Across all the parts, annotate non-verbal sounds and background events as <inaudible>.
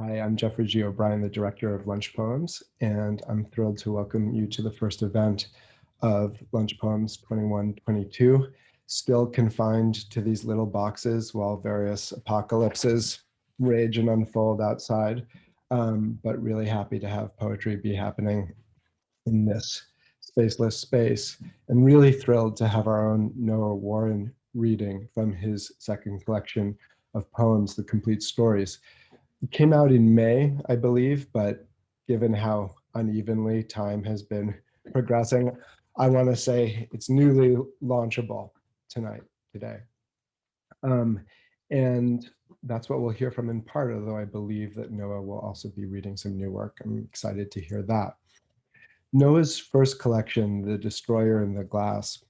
Hi, I'm Geoffrey G. O'Brien, the director of Lunch Poems, and I'm thrilled to welcome you to the first event of Lunch Poems 2122, still confined to these little boxes while various apocalypses rage and unfold outside, um, but really happy to have poetry be happening in this spaceless space, and really thrilled to have our own Noah Warren reading from his second collection of poems, The Complete Stories. Came out in May, I believe, but given how unevenly time has been progressing, I want to say it's newly launchable tonight, today. Um, and that's what we'll hear from in part, although I believe that Noah will also be reading some new work. I'm excited to hear that. Noah's first collection, The Destroyer in the Glass,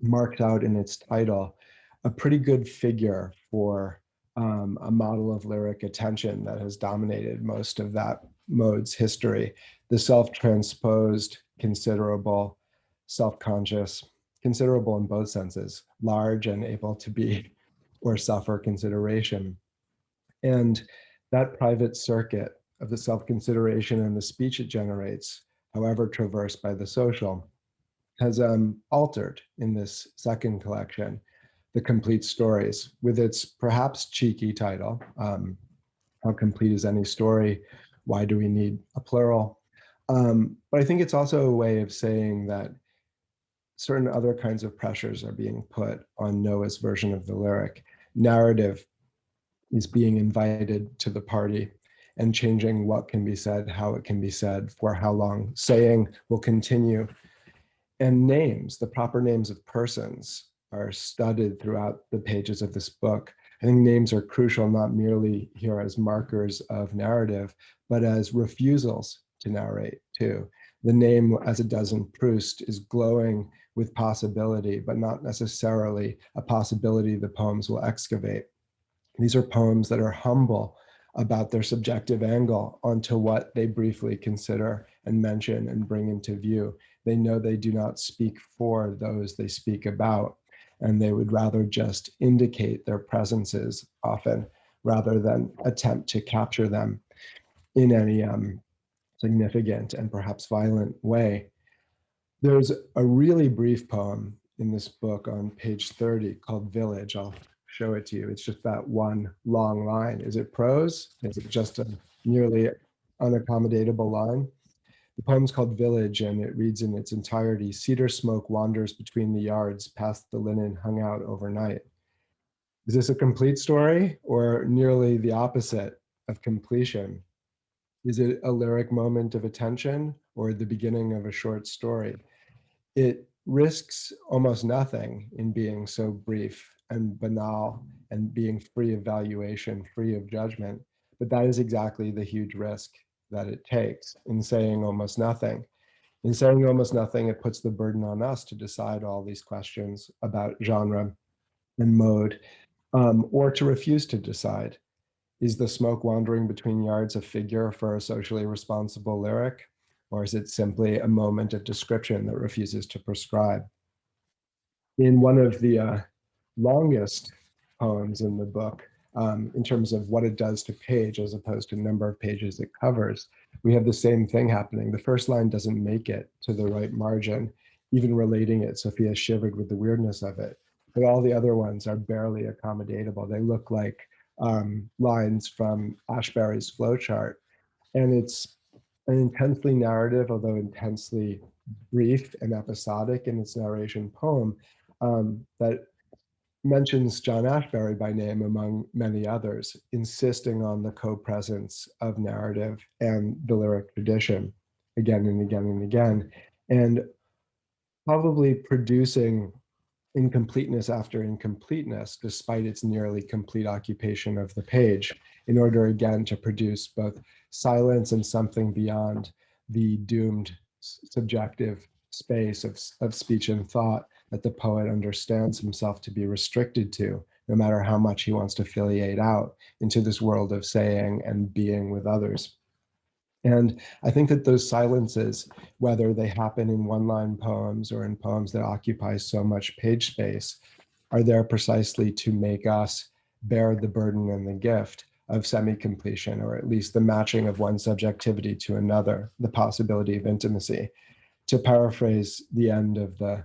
marked out in its title a pretty good figure for um, a model of lyric attention that has dominated most of that mode's history. The self-transposed, considerable, self-conscious, considerable in both senses, large and able to be <laughs> or suffer consideration. And that private circuit of the self-consideration and the speech it generates, however traversed by the social, has um, altered in this second collection, The Complete Stories, with its perhaps cheeky title, um, How Complete is Any Story? Why do we need a plural? Um, but I think it's also a way of saying that certain other kinds of pressures are being put on Noah's version of the lyric. Narrative is being invited to the party and changing what can be said, how it can be said, for how long. Saying will continue. And names, the proper names of persons, are studded throughout the pages of this book. I think names are crucial, not merely here as markers of narrative, but as refusals to narrate too. The name, as it does in Proust, is glowing with possibility, but not necessarily a possibility the poems will excavate. These are poems that are humble about their subjective angle onto what they briefly consider and mention and bring into view. They know they do not speak for those they speak about, and they would rather just indicate their presences often rather than attempt to capture them in any um, significant and perhaps violent way. There's a really brief poem in this book on page 30 called Village. I'll show it to you. It's just that one long line. Is it prose? Is it just a nearly unaccommodatable line? The poem's called Village and it reads in its entirety, cedar smoke wanders between the yards past the linen hung out overnight. Is this a complete story or nearly the opposite of completion? Is it a lyric moment of attention or the beginning of a short story? It risks almost nothing in being so brief and banal and being free of valuation, free of judgment. But that is exactly the huge risk that it takes in saying almost nothing. In saying almost nothing, it puts the burden on us to decide all these questions about genre and mode, um, or to refuse to decide. Is the smoke wandering between yards a figure for a socially responsible lyric? Or is it simply a moment of description that refuses to prescribe? In one of the uh, longest poems in the book, um, in terms of what it does to page as opposed to number of pages it covers, we have the same thing happening. The first line doesn't make it to the right margin, even relating it, Sophia shivered with the weirdness of it. But all the other ones are barely accommodatable. They look like um, lines from Ashbery's Flow Chart. And it's an intensely narrative, although intensely brief and episodic in its narration poem um, that mentions John Ashbery by name among many others, insisting on the co-presence of narrative and the lyric tradition again and again and again, and probably producing incompleteness after incompleteness, despite its nearly complete occupation of the page, in order again to produce both silence and something beyond the doomed subjective space of, of speech and thought that the poet understands himself to be restricted to, no matter how much he wants to filiate out into this world of saying and being with others. And I think that those silences, whether they happen in one-line poems or in poems that occupy so much page space, are there precisely to make us bear the burden and the gift of semi-completion, or at least the matching of one subjectivity to another, the possibility of intimacy. To paraphrase the end of the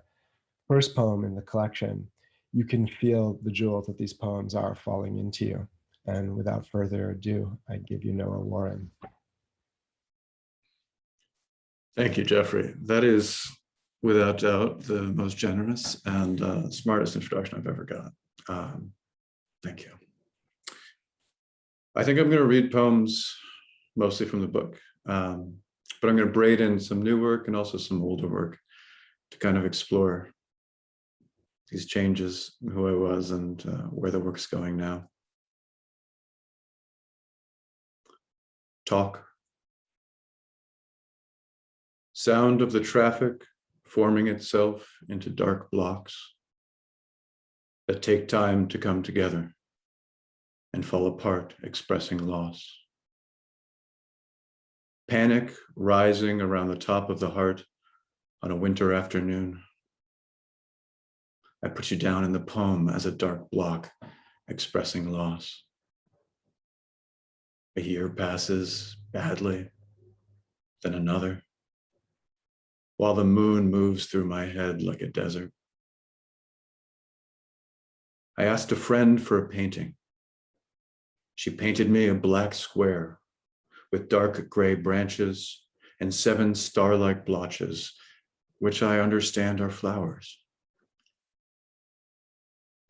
first poem in the collection, you can feel the jewels that these poems are falling into you. And without further ado, I give you Noah Warren. Thank you, Geoffrey. That is without doubt the most generous and uh, smartest introduction I've ever got. Um, thank you. I think I'm going to read poems mostly from the book, um, but I'm going to braid in some new work and also some older work to kind of explore these changes, who I was and uh, where the work's going now. Talk. Sound of the traffic forming itself into dark blocks that take time to come together and fall apart, expressing loss. Panic rising around the top of the heart on a winter afternoon. I put you down in the poem as a dark block expressing loss. A year passes badly, then another, while the moon moves through my head like a desert. I asked a friend for a painting. She painted me a black square with dark gray branches and seven star-like blotches, which I understand are flowers.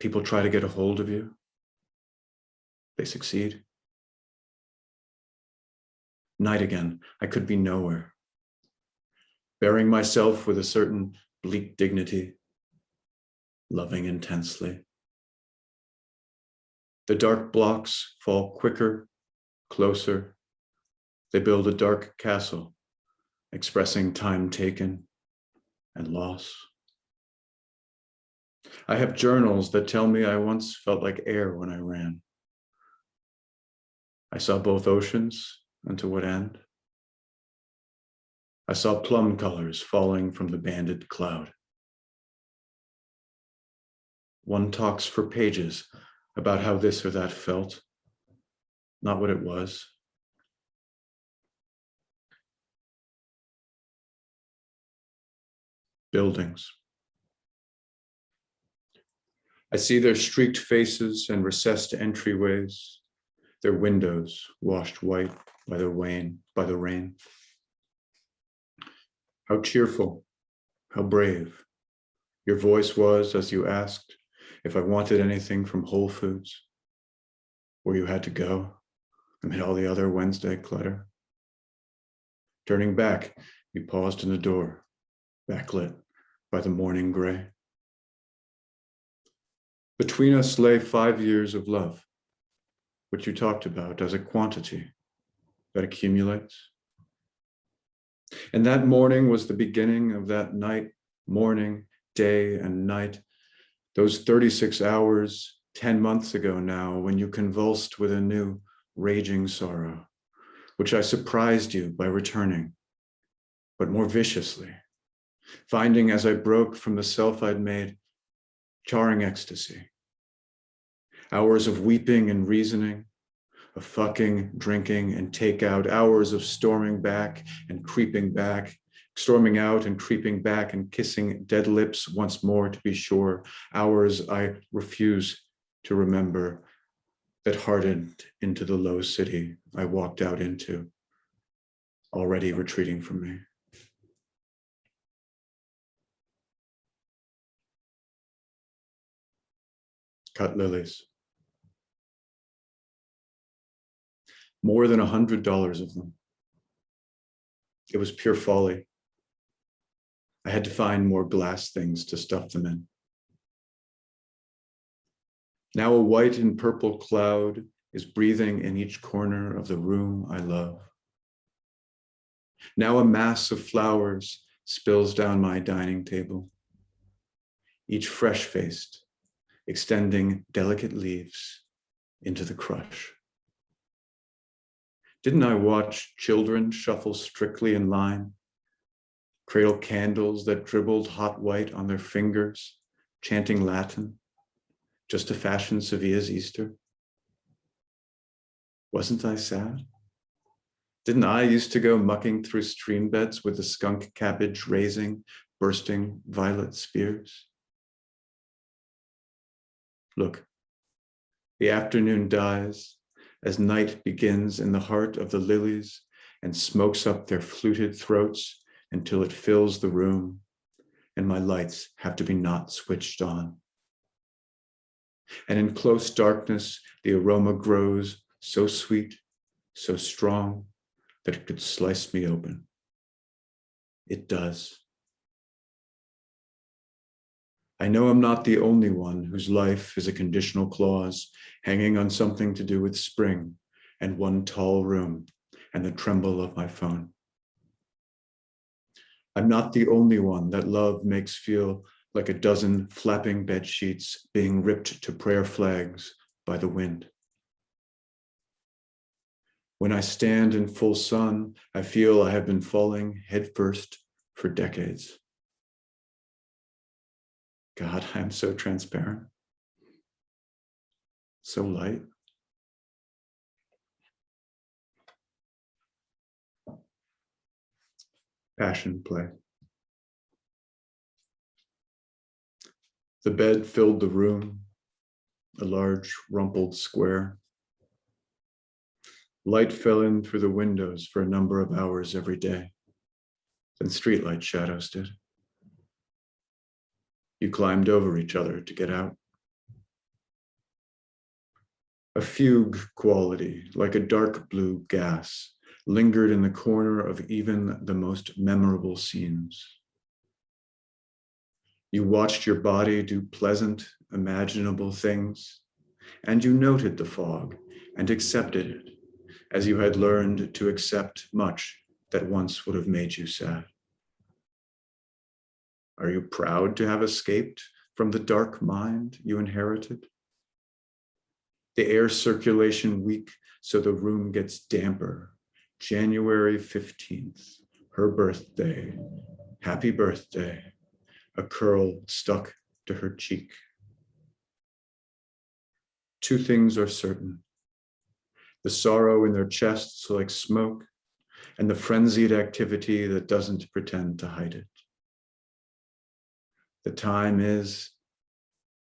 People try to get a hold of you. They succeed. Night again, I could be nowhere. Bearing myself with a certain bleak dignity, loving intensely. The dark blocks fall quicker, closer. They build a dark castle, expressing time taken and loss. I have journals that tell me I once felt like air when I ran. I saw both oceans and to what end? I saw plum colors falling from the banded cloud. One talks for pages about how this or that felt, not what it was. Buildings. I see their streaked faces and recessed entryways, their windows washed white by the rain, by the rain. How cheerful, how brave your voice was as you asked if I wanted anything from Whole Foods, where you had to go amid all the other Wednesday clutter. Turning back, you paused in the door, backlit by the morning gray. Between us lay five years of love, which you talked about as a quantity that accumulates. And that morning was the beginning of that night, morning, day, and night, those 36 hours, 10 months ago now, when you convulsed with a new raging sorrow, which I surprised you by returning, but more viciously, finding as I broke from the self I'd made, charring ecstasy. Hours of weeping and reasoning, of fucking, drinking, and takeout, hours of storming back and creeping back, storming out and creeping back and kissing dead lips once more to be sure, hours I refuse to remember that hardened into the low city I walked out into, already retreating from me. Cut lilies. More than a hundred dollars of them. It was pure folly. I had to find more glass things to stuff them in. Now a white and purple cloud is breathing in each corner of the room I love. Now a mass of flowers spills down my dining table, each fresh-faced, extending delicate leaves into the crush. Didn't I watch children shuffle strictly in line, cradle candles that dribbled hot white on their fingers, chanting Latin, just to fashion Sevilla's Easter? Wasn't I sad? Didn't I used to go mucking through stream beds with the skunk cabbage raising, bursting violet spears? Look, the afternoon dies as night begins in the heart of the lilies and smokes up their fluted throats until it fills the room and my lights have to be not switched on. And in close darkness, the aroma grows so sweet, so strong that it could slice me open. It does. I know I'm not the only one whose life is a conditional clause hanging on something to do with spring and one tall room and the tremble of my phone. I'm not the only one that love makes feel like a dozen flapping bed sheets being ripped to prayer flags by the wind. When I stand in full sun, I feel I have been falling headfirst for decades. God, <laughs> I'm so transparent, so light. Passion play. The bed filled the room, a large rumpled square. Light fell in through the windows for a number of hours every day. Then streetlight shadows did. You climbed over each other to get out. A fugue quality, like a dark blue gas, lingered in the corner of even the most memorable scenes. You watched your body do pleasant, imaginable things, and you noted the fog and accepted it as you had learned to accept much that once would have made you sad. Are you proud to have escaped from the dark mind you inherited? The air circulation weak so the room gets damper January 15th, her birthday. Happy birthday. A curl stuck to her cheek. Two things are certain. The sorrow in their chests like smoke and the frenzied activity that doesn't pretend to hide it. The time is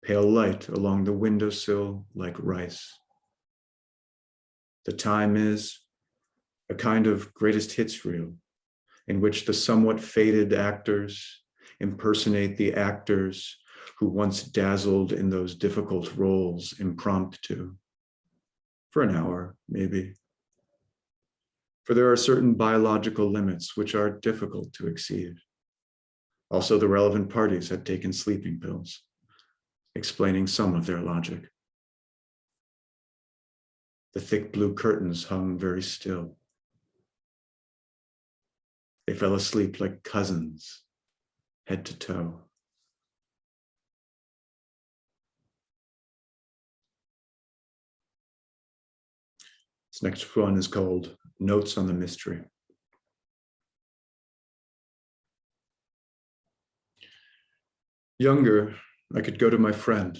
pale light along the windowsill like rice. The time is a kind of greatest hits reel in which the somewhat faded actors impersonate the actors who once dazzled in those difficult roles impromptu for an hour, maybe. For there are certain biological limits which are difficult to exceed. Also, the relevant parties had taken sleeping pills, explaining some of their logic. The thick blue curtains hung very still. They fell asleep like cousins, head to toe. This next one is called Notes on the Mystery. Younger, I could go to my friend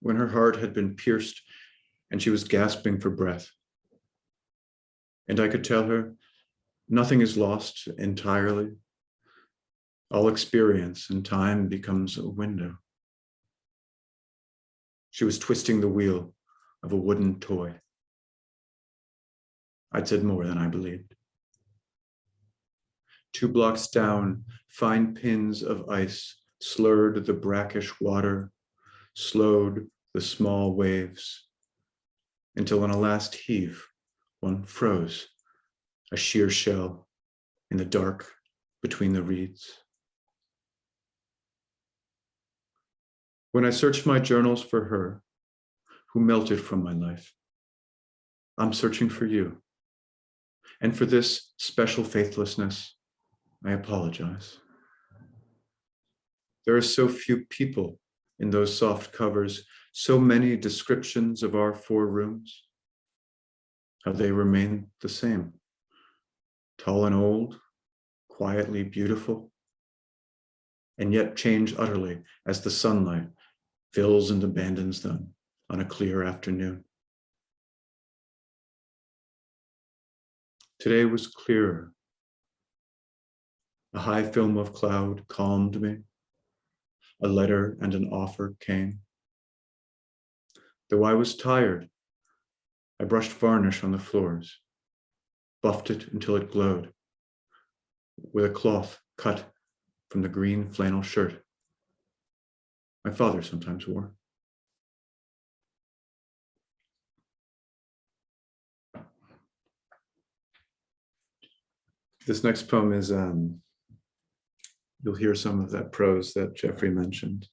when her heart had been pierced and she was gasping for breath. And I could tell her Nothing is lost entirely. All experience and time becomes a window. She was twisting the wheel of a wooden toy. I'd said more than I believed. Two blocks down, fine pins of ice slurred the brackish water, slowed the small waves, until in a last heave, one froze a sheer shell in the dark between the reeds. When I searched my journals for her, who melted from my life, I'm searching for you. And for this special faithlessness, I apologize. There are so few people in those soft covers, so many descriptions of our four rooms. How they remain the same tall and old, quietly beautiful, and yet change utterly as the sunlight fills and abandons them on a clear afternoon. Today was clearer. A high film of cloud calmed me. A letter and an offer came. Though I was tired, I brushed varnish on the floors, buffed it until it glowed, with a cloth cut from the green flannel shirt my father sometimes wore. This next poem is, um, you'll hear some of that prose that Geoffrey mentioned.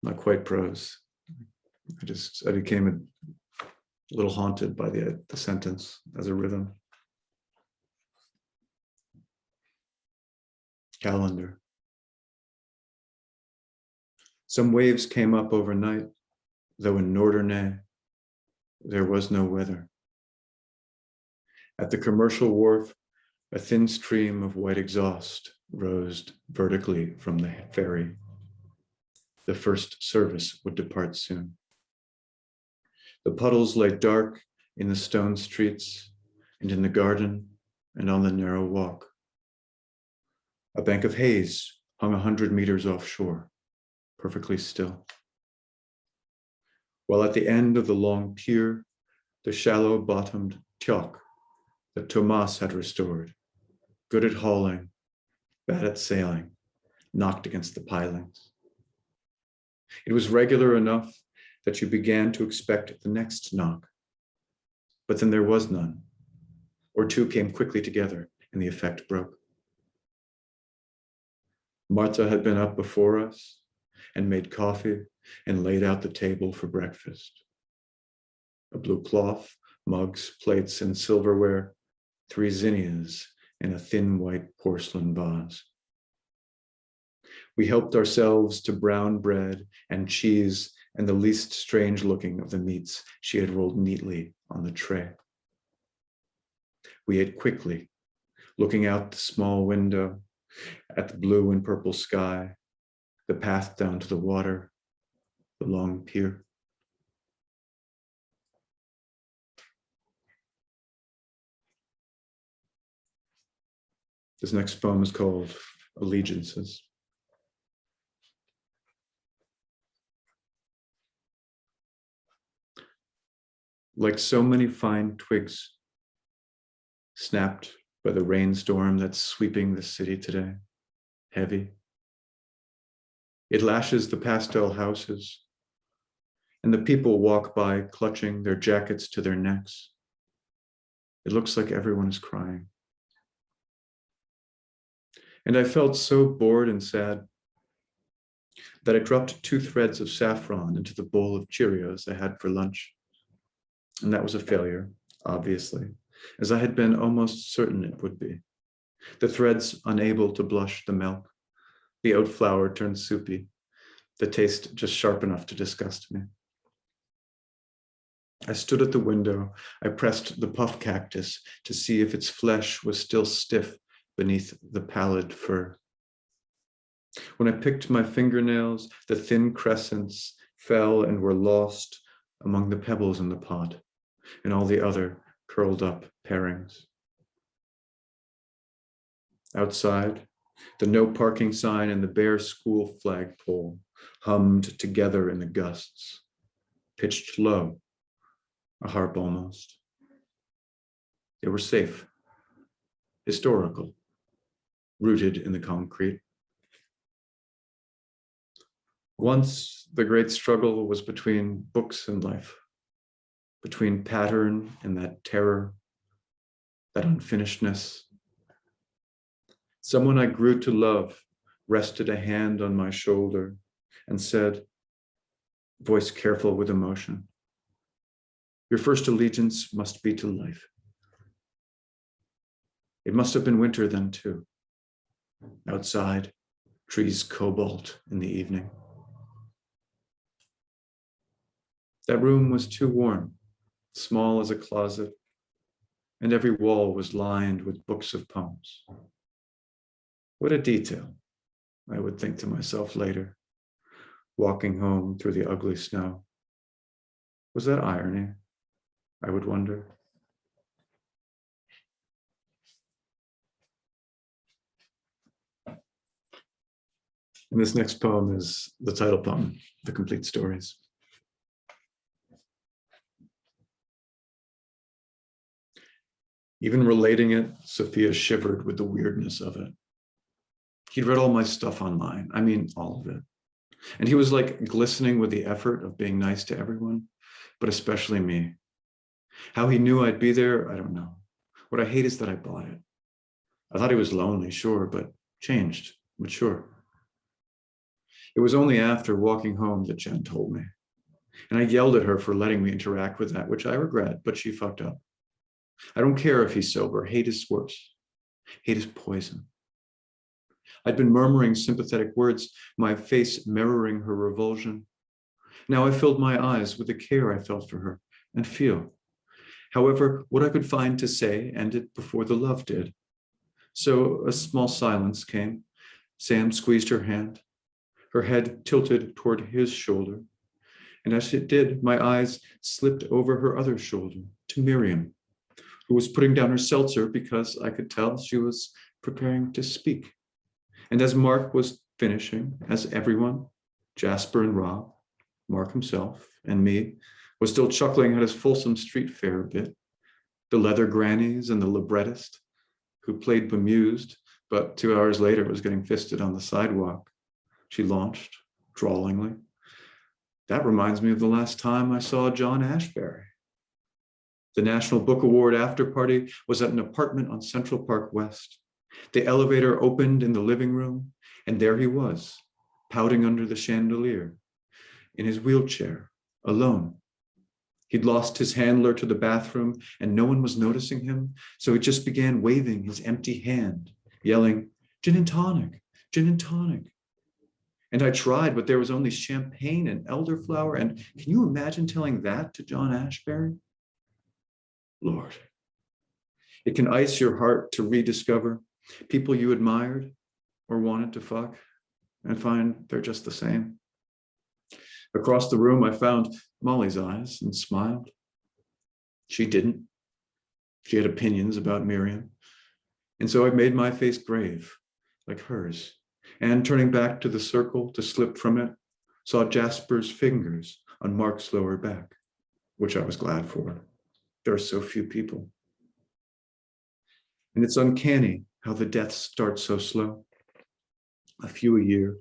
Not quite prose. I just, I became a little haunted by the, the sentence as a rhythm. Calendar. Some waves came up overnight, though in Norderney there was no weather. At the commercial wharf, a thin stream of white exhaust rose vertically from the ferry. The first service would depart soon. The puddles lay dark in the stone streets and in the garden and on the narrow walk. A bank of haze hung a hundred meters offshore, perfectly still. While at the end of the long pier, the shallow bottomed tjalk that Tomas had restored, good at hauling, bad at sailing, knocked against the pilings. It was regular enough that you began to expect the next knock, but then there was none, or two came quickly together and the effect broke. Marta had been up before us and made coffee and laid out the table for breakfast. A blue cloth, mugs, plates, and silverware, three zinnias, and a thin white porcelain vase. We helped ourselves to brown bread and cheese and the least strange looking of the meats she had rolled neatly on the tray. We ate quickly, looking out the small window at the blue and purple sky, the path down to the water, the long pier. This next poem is called Allegiances. Like so many fine twigs snapped by the rainstorm that's sweeping the city today, heavy. It lashes the pastel houses, and the people walk by clutching their jackets to their necks. It looks like everyone is crying. And I felt so bored and sad that I dropped two threads of saffron into the bowl of Cheerios I had for lunch. And that was a failure, obviously as I had been almost certain it would be. The threads unable to blush the milk, the oat flour turned soupy, the taste just sharp enough to disgust me. I stood at the window. I pressed the puff cactus to see if its flesh was still stiff beneath the pallid fur. When I picked my fingernails, the thin crescents fell and were lost among the pebbles in the pot and all the other curled up pairings. Outside, the no parking sign and the bare school flagpole hummed together in the gusts, pitched low, a harp almost. They were safe, historical, rooted in the concrete. Once the great struggle was between books and life between pattern and that terror, that unfinishedness. Someone I grew to love rested a hand on my shoulder and said, voice careful with emotion, your first allegiance must be to life. It must have been winter then too. Outside, trees cobalt in the evening. That room was too warm small as a closet, and every wall was lined with books of poems. What a detail, I would think to myself later, walking home through the ugly snow. Was that irony? I would wonder. And this next poem is the title poem, The Complete Stories. Even relating it, Sophia shivered with the weirdness of it. He'd read all my stuff online. I mean, all of it. And he was like glistening with the effort of being nice to everyone, but especially me. How he knew I'd be there, I don't know. What I hate is that I bought it. I thought he was lonely, sure, but changed, mature. It was only after walking home that Jen told me. And I yelled at her for letting me interact with that, which I regret, but she fucked up. I don't care if he's sober. Hate is worse. Hate is poison. I'd been murmuring sympathetic words, my face mirroring her revulsion. Now I filled my eyes with the care I felt for her and feel. However, what I could find to say ended before the love did. So a small silence came. Sam squeezed her hand, her head tilted toward his shoulder. And as it did, my eyes slipped over her other shoulder to Miriam, who was putting down her seltzer because I could tell she was preparing to speak. And as Mark was finishing, as everyone, Jasper and Rob, Mark himself, and me, was still chuckling at his Folsom street fair bit, the leather grannies and the librettist, who played bemused, but two hours later was getting fisted on the sidewalk. She launched, drawlingly. That reminds me of the last time I saw John Ashbery. The National Book Award after party was at an apartment on Central Park West. The elevator opened in the living room, and there he was, pouting under the chandelier, in his wheelchair, alone. He'd lost his handler to the bathroom, and no one was noticing him, so he just began waving his empty hand, yelling, gin and tonic, gin and tonic. And I tried, but there was only champagne and elderflower, and can you imagine telling that to John Ashbery? Lord, it can ice your heart to rediscover people you admired or wanted to fuck and find they're just the same. Across the room, I found Molly's eyes and smiled. She didn't. She had opinions about Miriam. And so I made my face grave, like hers, and turning back to the circle to slip from it, saw Jasper's fingers on Mark's lower back, which I was glad for. There are so few people. And it's uncanny how the deaths start so slow. A few a year,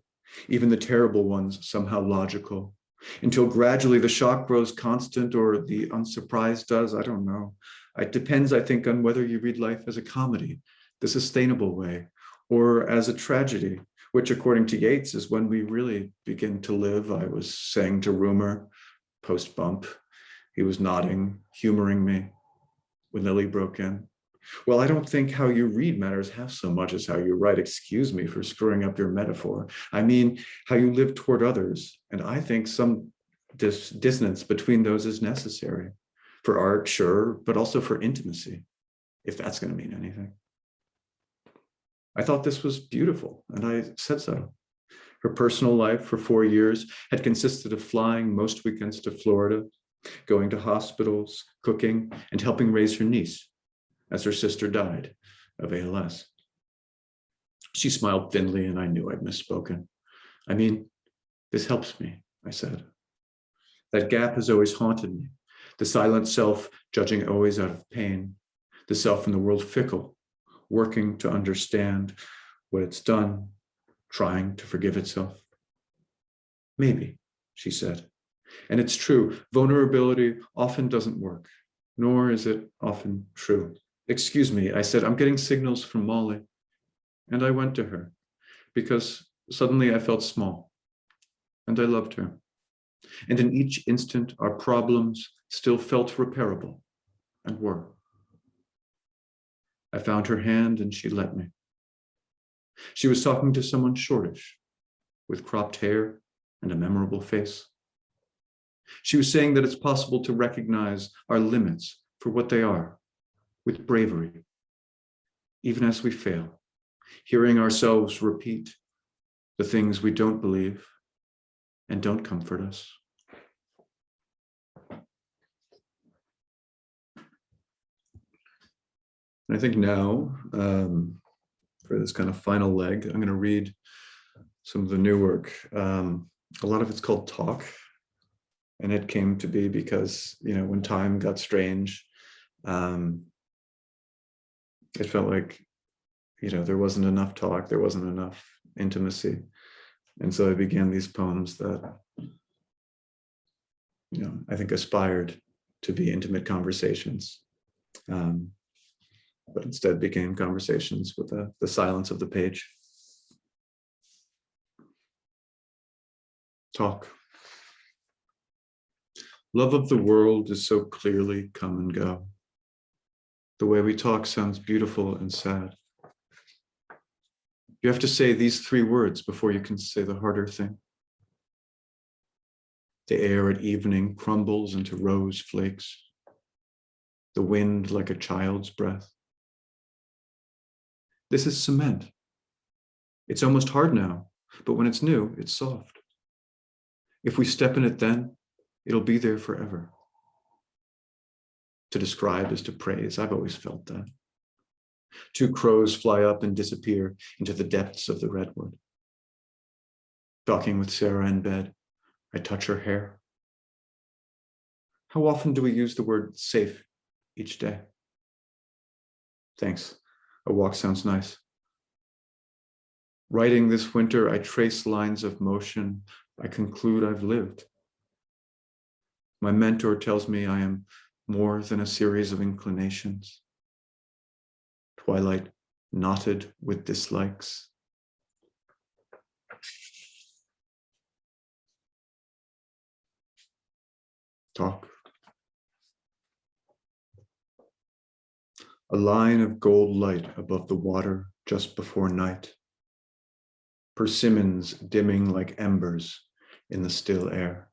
even the terrible ones somehow logical, until gradually the shock grows constant or the unsurprised does, I don't know. It depends, I think, on whether you read life as a comedy, the sustainable way, or as a tragedy, which according to Yeats is when we really begin to live. I was saying to Rumor post bump, he was nodding, humoring me when Lily broke in. Well, I don't think how you read matters half so much as how you write. Excuse me for screwing up your metaphor. I mean, how you live toward others. And I think some dis dissonance between those is necessary for art, sure, but also for intimacy, if that's going to mean anything. I thought this was beautiful, and I said so. Her personal life for four years had consisted of flying most weekends to Florida, going to hospitals, cooking, and helping raise her niece as her sister died of ALS. She smiled thinly and I knew I'd misspoken. I mean, this helps me, I said. That gap has always haunted me. The silent self judging always out of pain. The self in the world fickle, working to understand what it's done, trying to forgive itself. Maybe, she said. And it's true, vulnerability often doesn't work, nor is it often true. Excuse me, I said, I'm getting signals from Molly. And I went to her because suddenly I felt small and I loved her. And in each instant, our problems still felt repairable and were. I found her hand and she let me. She was talking to someone shortish with cropped hair and a memorable face. She was saying that it's possible to recognize our limits for what they are with bravery, even as we fail, hearing ourselves repeat the things we don't believe and don't comfort us. And I think now, um, for this kind of final leg, I'm going to read some of the new work. Um, a lot of it's called talk. And it came to be because, you know, when time got strange, um, it felt like, you know, there wasn't enough talk, there wasn't enough intimacy. And so I began these poems that, you know, I think aspired to be intimate conversations. Um, but instead became conversations with the, the silence of the page. Talk. Love of the world is so clearly come and go. The way we talk sounds beautiful and sad. You have to say these three words before you can say the harder thing. The air at evening crumbles into rose flakes. The wind like a child's breath. This is cement. It's almost hard now, but when it's new, it's soft. If we step in it then, it'll be there forever. To describe is to praise. I've always felt that. Two crows fly up and disappear into the depths of the redwood. Talking with Sarah in bed, I touch her hair. How often do we use the word safe each day? Thanks. A walk sounds nice. Writing this winter, I trace lines of motion. I conclude I've lived. My mentor tells me I am more than a series of inclinations. Twilight knotted with dislikes. Talk. A line of gold light above the water just before night. Persimmons dimming like embers in the still air.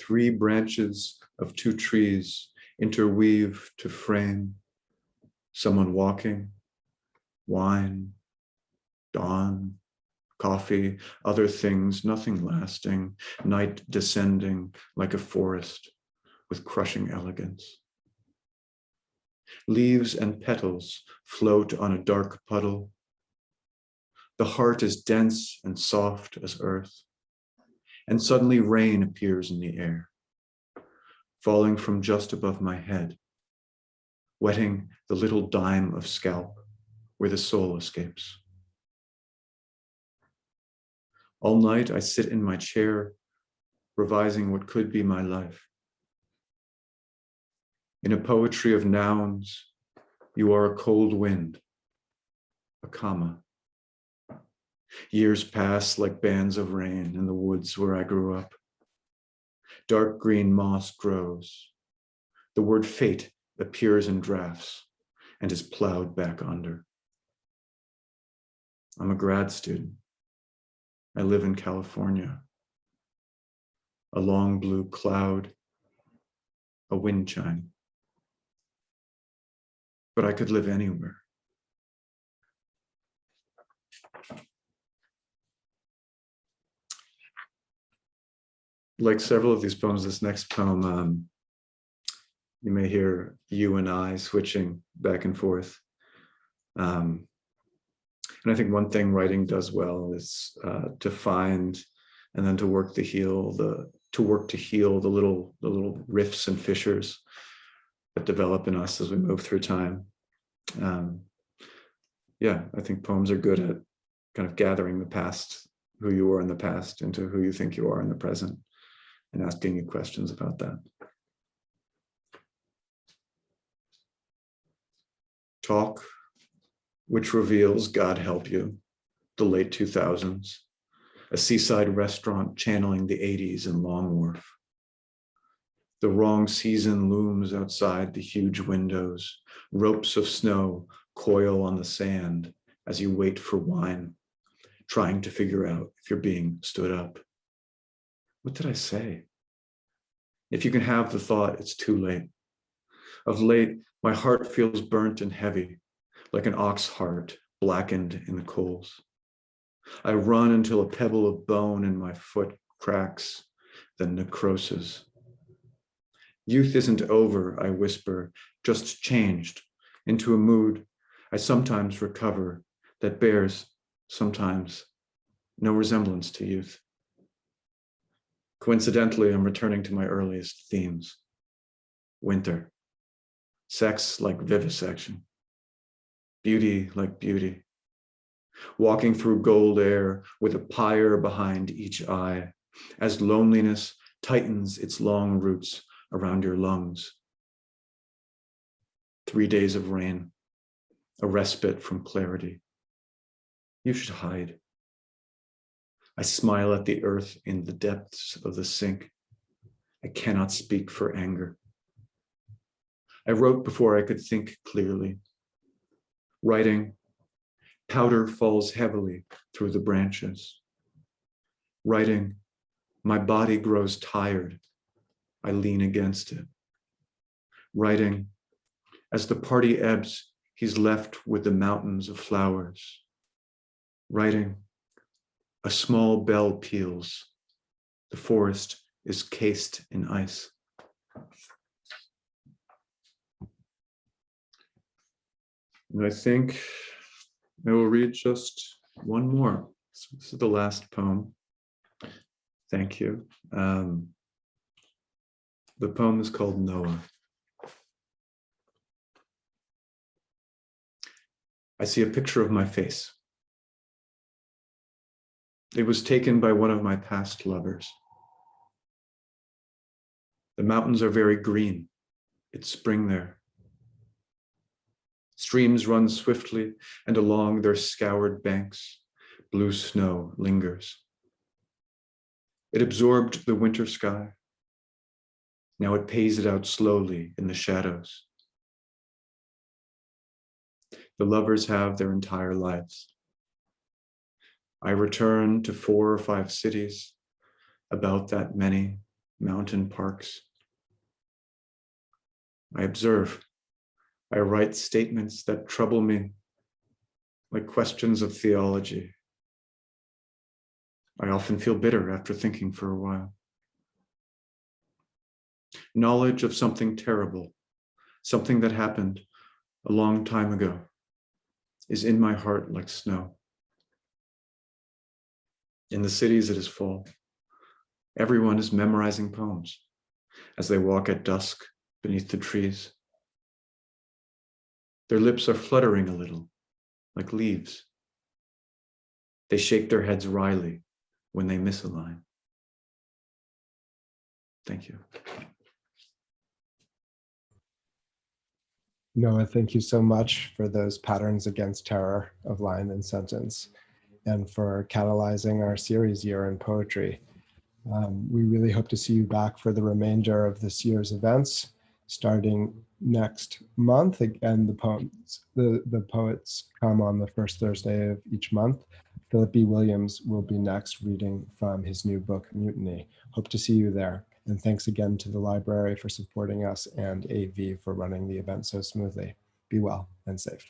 Three branches of two trees interweave to frame someone walking, wine, dawn, coffee, other things, nothing lasting, night descending like a forest with crushing elegance. Leaves and petals float on a dark puddle. The heart is dense and soft as earth. And suddenly rain appears in the air, falling from just above my head, wetting the little dime of scalp where the soul escapes. All night I sit in my chair, revising what could be my life. In a poetry of nouns, you are a cold wind, a comma. Years pass like bands of rain in the woods where I grew up. Dark green moss grows. The word fate appears in drafts and is plowed back under. I'm a grad student. I live in California. A long blue cloud, a wind chime but I could live anywhere. Like several of these poems, this next poem, um, you may hear you and I switching back and forth. Um, and I think one thing writing does well is uh, to find and then to work to heal the to work to heal the little the little rifts and fissures that develop in us as we move through time. Um, yeah, I think poems are good at kind of gathering the past, who you were in the past into who you think you are in the present and asking you questions about that. Talk, which reveals God help you, the late 2000s, a seaside restaurant channeling the 80s in Long Wharf. The wrong season looms outside the huge windows. Ropes of snow coil on the sand as you wait for wine, trying to figure out if you're being stood up. What did I say? If you can have the thought, it's too late. Of late, my heart feels burnt and heavy, like an ox heart blackened in the coals. I run until a pebble of bone in my foot cracks, then necrosis. Youth isn't over, I whisper, just changed into a mood I sometimes recover that bears sometimes, no resemblance to youth. Coincidentally, I'm returning to my earliest themes. Winter, sex like vivisection, beauty like beauty, walking through gold air with a pyre behind each eye, as loneliness tightens its long roots around your lungs. Three days of rain, a respite from clarity. You should hide. I smile at the earth in the depths of the sink. I cannot speak for anger. I wrote before I could think clearly. Writing, powder falls heavily through the branches. Writing, my body grows tired. I lean against it. Writing, as the party ebbs, he's left with the mountains of flowers. Writing, a small bell peals. The forest is cased in ice. And I think I will read just one more. So this is the last poem. Thank you. Um, the poem is called Noah. I see a picture of my face. It was taken by one of my past lovers. The mountains are very green. It's spring there. Streams run swiftly and along their scoured banks, blue snow lingers. It absorbed the winter sky. Now it pays it out slowly in the shadows. The lovers have their entire lives. I return to four or five cities, about that many mountain parks. I observe. I write statements that trouble me, like questions of theology. I often feel bitter after thinking for a while. Knowledge of something terrible, something that happened a long time ago, is in my heart like snow. In the cities, it is full. Everyone is memorizing poems as they walk at dusk beneath the trees. Their lips are fluttering a little, like leaves. They shake their heads wryly when they miss a line. Thank you. Noah, thank you so much for those patterns against terror of line and sentence and for catalyzing our series year in poetry. Um, we really hope to see you back for the remainder of this year's events starting next month. Again, the poems, the, the poets come on the first Thursday of each month. Philip B. Williams will be next reading from his new book, Mutiny. Hope to see you there. And thanks again to the library for supporting us and AV for running the event so smoothly. Be well and safe.